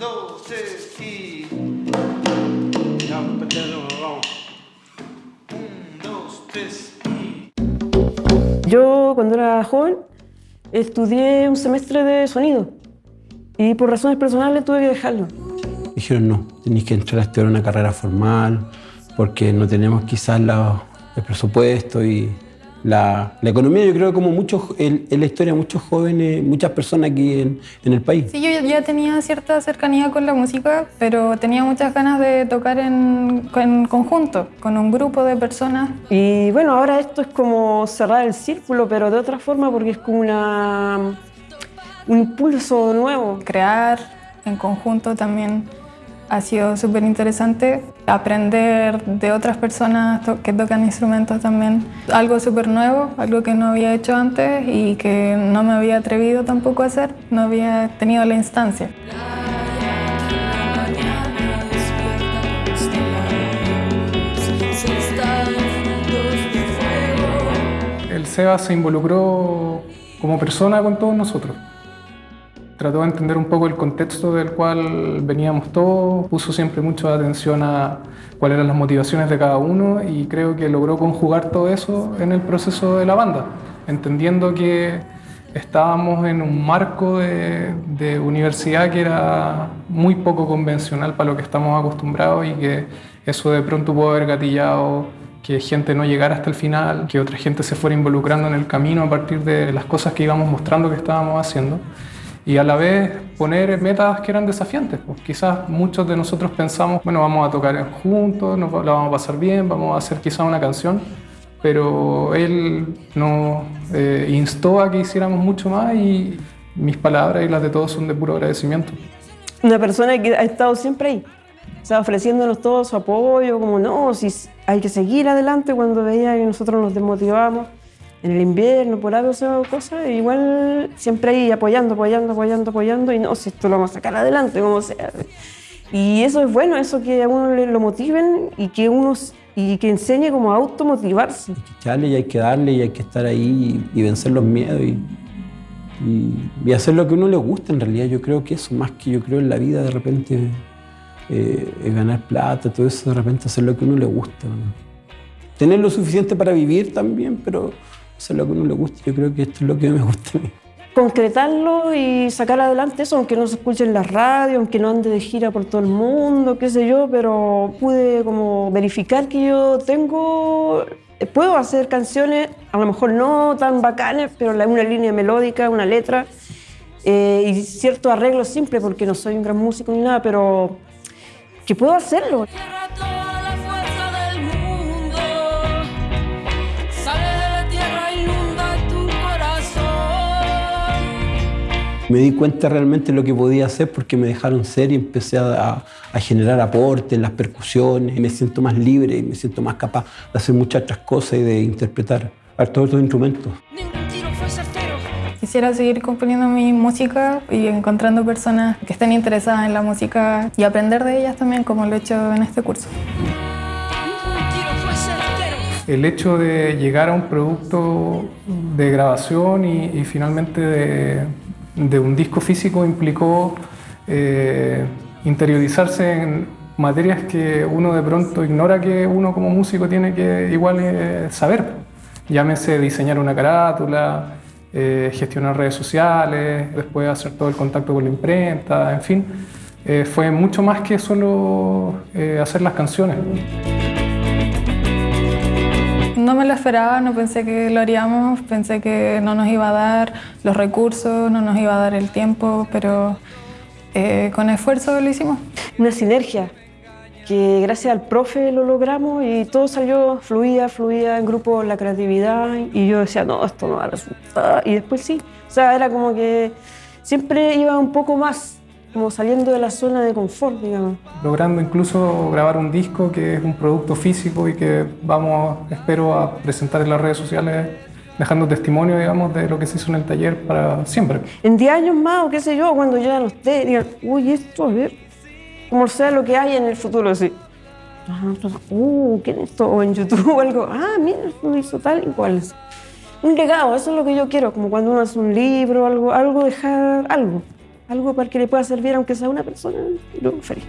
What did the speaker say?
dos, tres y. Vamos. Yo, cuando era joven, estudié un semestre de sonido y por razones personales tuve que dejarlo. Dijeron, no, tenéis que entrar a estudiar una carrera formal porque no tenemos quizás la- el presupuesto y la, la economía. Yo creo que como muchos, en, en la historia, muchos jóvenes, muchas personas aquí en, en el país. Sí, yo ya tenía cierta cercanía con la música, pero tenía muchas ganas de tocar en, en conjunto, con un grupo de personas. Y bueno, ahora esto es como cerrar el círculo, pero de otra forma porque es como una, un impulso nuevo. Crear en conjunto también ha sido súper interesante. Aprender de otras personas que tocan instrumentos también. Algo súper nuevo, algo que no había hecho antes y que no me había atrevido tampoco a hacer. No había tenido la instancia. El Seba se involucró como persona con todos nosotros. Trató de entender un poco el contexto del cual veníamos todos, puso siempre mucha atención a cuáles eran las motivaciones de cada uno y creo que logró conjugar todo eso en el proceso de la banda, entendiendo que estábamos en un marco de, de universidad que era muy poco convencional para lo que estamos acostumbrados y que eso de pronto pudo haber gatillado que gente no llegara hasta el final, que otra gente se fuera involucrando en el camino a partir de las cosas que íbamos mostrando que estábamos haciendo y a la vez poner metas que eran desafiantes. Pues quizás muchos de nosotros pensamos, bueno, vamos a tocar juntos, nos la vamos a pasar bien, vamos a hacer quizás una canción, pero él nos eh, instó a que hiciéramos mucho más y mis palabras y las de todos son de puro agradecimiento. Una persona que ha estado siempre ahí, o sea, ofreciéndonos todo su apoyo, como no, si hay que seguir adelante cuando veía que nosotros nos desmotivábamos en el invierno, por algo, o sea, cosas, igual siempre ahí apoyando, apoyando, apoyando, apoyando, y no, si esto lo vamos a sacar adelante, como sea. Y eso es bueno, eso que a uno lo motiven y que uno y que enseñe como a automotivarse. echarle y hay que darle y hay que estar ahí y, vencer los miedos y, y- hacer lo que a uno le gusta en realidad. Yo creo que eso, más que yo creo en la vida, de repente eh, ganar plata, todo eso, de repente hacer lo que a uno le gusta. ¿no? Tener lo suficiente para vivir también, pero hacer lo que uno le gusta. Yo creo que esto es lo que me gusta a mí. concretarlo y sacar adelante eso, aunque no se escuche en la radio, aunque no ande de gira por todo el mundo, qué sé yo, pero pude como verificar que yo tengo, puedo hacer canciones, a lo mejor no tan bacanas, pero una línea melódica, una letra eh, y cierto arreglo simple, porque no soy un gran músico ni nada, pero que puedo hacerlo. Me di cuenta realmente de lo que podía hacer porque me dejaron ser y empecé a, a- generar aportes, las percusiones, y me siento más libre y me siento más capaz de hacer muchas otras cosas y de interpretar hartos otros instrumentos. Ningún tiro fue certero. Quisiera seguir componiendo mi música y encontrando personas que estén interesadas en la música y aprender de ellas también, como lo he hecho en este curso. Ningún tiro fue certero. El hecho de llegar a un producto de grabación y, y finalmente de, de un disco físico implicó eh, interiorizarse en materias que uno de pronto ignora que uno como músico tiene que igual eh, saber. Llámese diseñar una carátula, eh, gestionar redes sociales, después hacer todo el contacto con la imprenta, en fin. Fue mucho más que solo hacer las canciones. No me lo esperaba, no pensé que lo haríamos, pensé que no nos iba a dar los recursos, no nos iba a dar el tiempo, pero eh, con esfuerzo lo hicimos. una sinergia que gracias al profe lo logramos y todo salió, fluía, fluía en grupo la creatividad y yo decía, no, esto no va a resultar. Y después sí, o sea, era como que siempre iba un poco más, como saliendo de la zona de confort, digamos. logrando incluso grabar un disco que es un producto físico y que vamos, espero, a presentar en las redes sociales, dejando testimonio, digamos, de lo que se hizo en el taller para siempre. En 10 años más, o qué sé yo, cuando ya no esté, digan, uy, esto, a ver, como sea lo que hay en el futuro, entonces, uh, ¿qué es esto? O en YouTube o algo, ah, mira, lo hizo tal y cual. Un legado, eso es lo que yo quiero, como cuando uno hace un libro, algo, algo dejar, algo, algo para que le pueda servir, aunque sea una persona, yo feliz.